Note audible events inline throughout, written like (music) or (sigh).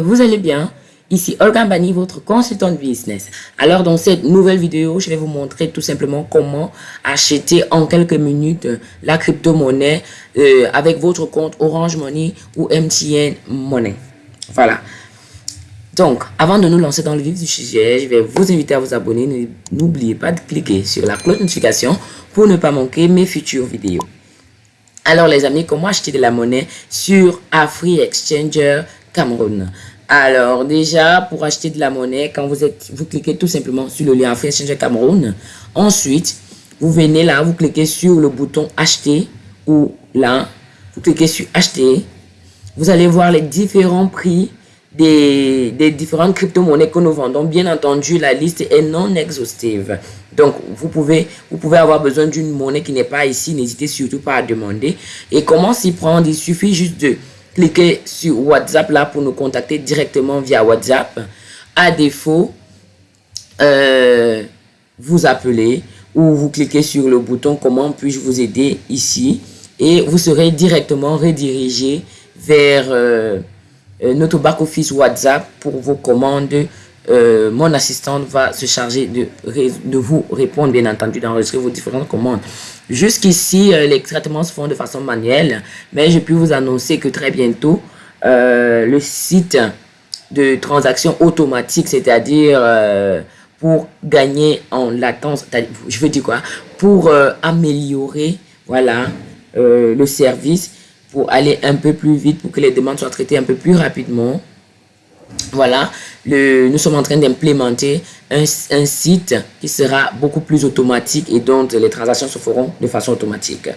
Vous allez bien? Ici Olga Bani, votre consultant de business. Alors dans cette nouvelle vidéo, je vais vous montrer tout simplement comment acheter en quelques minutes la crypto-monnaie euh, avec votre compte Orange Money ou MTN Money. Voilà. Donc, avant de nous lancer dans le vif du sujet, je vais vous inviter à vous abonner. N'oubliez pas de cliquer sur la cloche de notification pour ne pas manquer mes futures vidéos. Alors les amis, comment acheter de la monnaie sur Afri Exchanger Cameroun. Alors déjà, pour acheter de la monnaie, quand vous êtes, vous cliquez tout simplement sur le lien Exchange Cameroun. Ensuite, vous venez là, vous cliquez sur le bouton acheter ou là, vous cliquez sur acheter. Vous allez voir les différents prix des, des différentes crypto-monnaies que nous vendons. Bien entendu, la liste est non exhaustive. Donc, vous pouvez avoir besoin d'une monnaie qui n'est pas ici. N'hésitez surtout pas à demander. Et comment s'y prendre? Il suffit juste de cliquez sur WhatsApp là pour nous contacter directement via WhatsApp. À défaut, euh, vous appelez ou vous cliquez sur le bouton comment puis-je vous aider ici et vous serez directement redirigé vers euh, euh, notre back-office WhatsApp pour vos commandes euh, mon assistante va se charger de, vous répondre, bien entendu, d'enregistrer vos différentes commandes. Jusqu'ici, euh, les traitements se font de façon manuelle, mais je peux vous annoncer que très bientôt, euh, le site de transaction automatique, c'est-à-dire pour gagner en latence, je veux dire quoi, pour améliorer, voilà, le service, pour aller un peu plus vite, pour que les demandes soient traitées un peu plus rapidement, voilà, nous sommes en train d'implémenter un, site qui sera beaucoup plus automatique et dont les transactions se feront de façon automatique.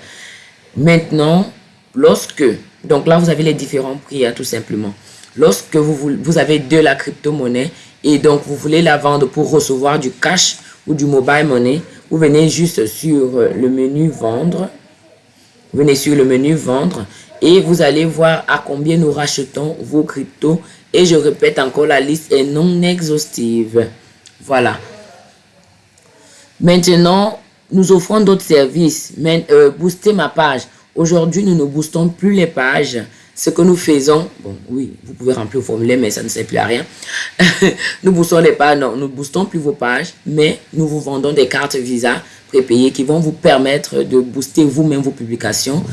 Maintenant, lorsque, donc là vous avez les différents prix hein, tout simplement. Lorsque vous, vous avez de la crypto-monnaie et donc vous voulez la vendre pour recevoir du cash ou du mobile money, vous venez juste sur le menu vendre. Vous venez sur le menu vendre et vous allez voir à combien nous rachetons vos cryptos et je répète encore, la liste est non exhaustive. Voilà. Maintenant, nous offrons d'autres services. Mais, euh, booster ma page. Aujourd'hui, nous ne boostons plus les pages. Ce que nous faisons, bon, oui, vous pouvez remplir le formulaire, mais ça ne sert plus à rien. (laughs) nous boostons les pages, non, nous boostons plus vos pages, mais nous vous vendons des cartes Visa prépayées qui vont vous permettre de booster vous-même vos publications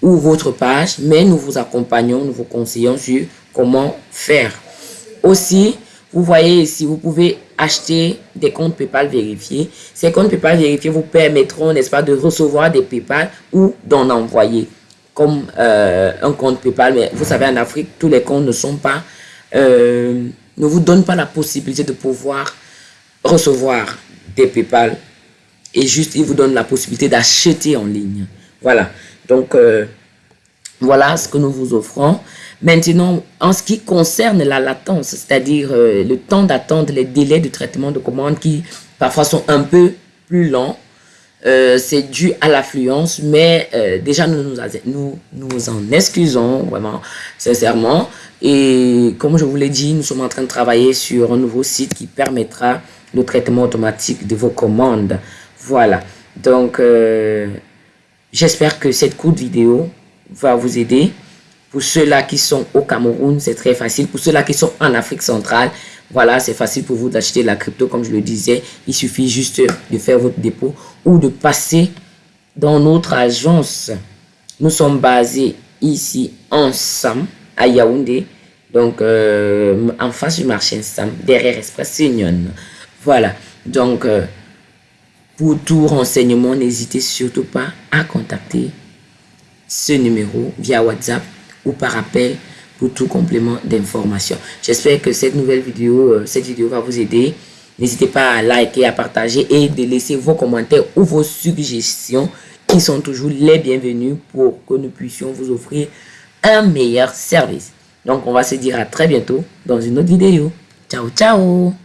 ou votre page, mais nous vous accompagnons, nous vous conseillons sur comment faire. Aussi, vous voyez ici, vous pouvez acheter des comptes PayPal vérifiés. Ces comptes PayPal vérifiés vous permettront, n'est-ce pas, de recevoir des PayPal ou d'en envoyer comme euh, un compte PayPal. Mais vous savez, en Afrique, tous les comptes ne sont pas, euh, ne vous donnent pas la possibilité de pouvoir recevoir des PayPal. Et juste, ils vous donnent la possibilité d'acheter en ligne. Voilà. Donc, euh, voilà ce que nous vous offrons. Maintenant, en ce qui concerne la latence, c'est-à-dire euh, le temps d'attente, les délais de traitement de commandes qui parfois sont un peu plus longs, euh, c'est dû à l'affluence, mais euh, déjà nous nous, nous nous en excusons vraiment sincèrement. Et comme je vous l'ai dit, nous sommes en train de travailler sur un nouveau site qui permettra le traitement automatique de vos commandes. Voilà, donc j'espère que cette courte vidéo va vous aider. Pour ceux-là qui sont au Cameroun, c'est très facile. Pour ceux-là qui sont en Afrique centrale, voilà, c'est facile pour vous d'acheter la crypto, comme je le disais. Il suffit juste de faire votre dépôt ou de passer dans notre agence. Nous sommes basés ici ensemble à Yaoundé. Donc, euh, en face du marché Sam, derrière Express Union. Voilà. Donc, euh, pour tout renseignement, n'hésitez surtout pas à contacter ce numéro via WhatsApp ou par appel pour tout complément d'information. J'espère que cette nouvelle vidéo, euh, cette vidéo va vous aider. N'hésitez pas à liker, à partager et de laisser vos commentaires ou vos suggestions qui sont toujours les bienvenus pour que nous puissions vous offrir un meilleur service. Donc, on va se dire à très bientôt dans une autre vidéo. Ciao, ciao